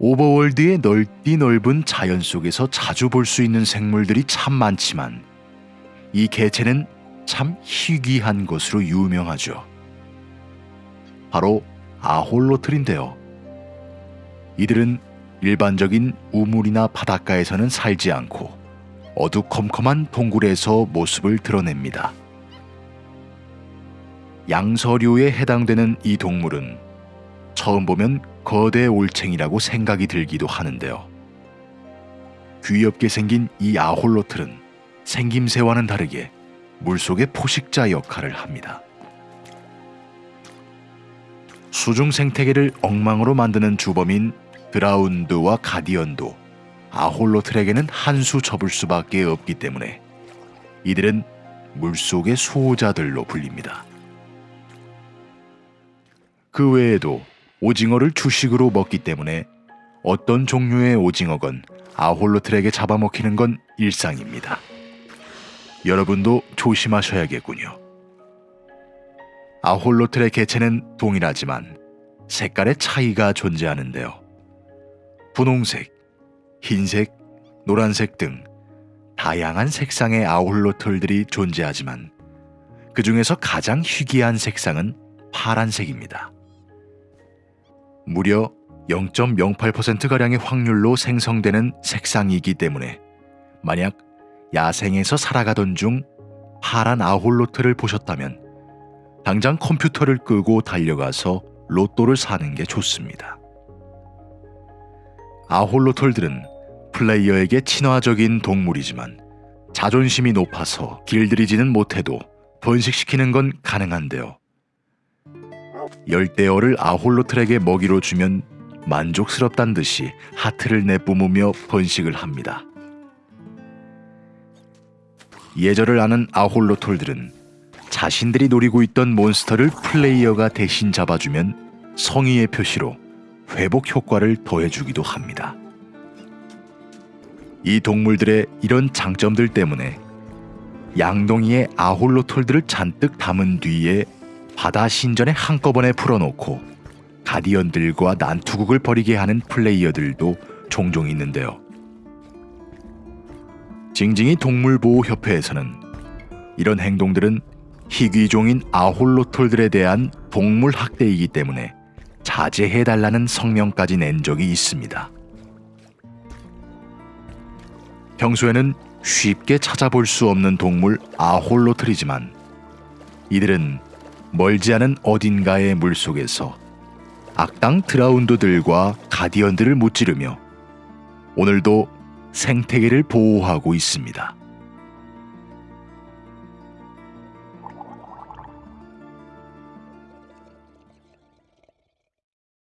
오버월드의 넓디 넓은 자연 속에서 자주 볼 수 있는 생물들이 참 많지만 이 개체는 참 희귀한 것으로 유명하죠. 바로 아홀로틀인데요. 이들은 일반적인 우물이나 바닷가에서는 살지 않고 어두컴컴한 동굴에서 모습을 드러냅니다. 양서류에 해당되는 이 동물은 처음 보면 거대 올챙이라고 생각이 들기도 하는데요. 귀엽게 생긴 이 아홀로틀은 생김새와는 다르게 물속의 포식자 역할을 합니다. 수중 생태계를 엉망으로 만드는 주범인 드라운드와 가디언도 아홀로틀에게는 한 수 접을 수밖에 없기 때문에 이들은 물속의 수호자들로 불립니다. 그 외에도 오징어를 주식으로 먹기 때문에 어떤 종류의 오징어건 아홀로틀에게 잡아먹히는 건 일상입니다. 여러분도 조심하셔야겠군요. 아홀로틀의 개체는 동일하지만 색깔의 차이가 존재하는데요. 분홍색, 흰색, 노란색 등 다양한 색상의 아홀로틀들이 존재하지만 그 중에서 가장 희귀한 색상은 파란색입니다. 무려 0.08%가량의 확률로 생성되는 색상이기 때문에 만약 야생에서 살아가던 중 파란 아홀로트를 보셨다면 당장 컴퓨터를 끄고 달려가서 로또를 사는 게 좋습니다. 아홀로톨들은 플레이어에게 친화적인 동물이지만 자존심이 높아서 길들이지는 못해도 번식시키는 건 가능한데요. 열대어를 아홀로틀에게 먹이로 주면 만족스럽단 듯이 하트를 내뿜으며 번식을 합니다. 예절을 아는 아홀로톨들은 자신들이 노리고 있던 몬스터를 플레이어가 대신 잡아주면 성의의 표시로 회복 효과를 더해주기도 합니다. 이 동물들의 이런 장점들 때문에 양동이에 아홀로톨들을 잔뜩 담은 뒤에 바다 신전에 한꺼번에 풀어놓고 가디언들과 난투극을 벌이게 하는 플레이어들도 종종 있는데요. 징징이 동물보호협회에서는 이런 행동들은 희귀종인 아홀로톨들에 대한 동물 학대이기 때문에 자제해달라는 성명까지 낸 적이 있습니다. 평소에는 쉽게 찾아볼 수 없는 동물 아홀로틀이지만 이들은 멀지 않은 어딘가의 물속에서 악당 드라운드들과 가디언들을 무찌르며 오늘도 생태계를 보호하고 있습니다.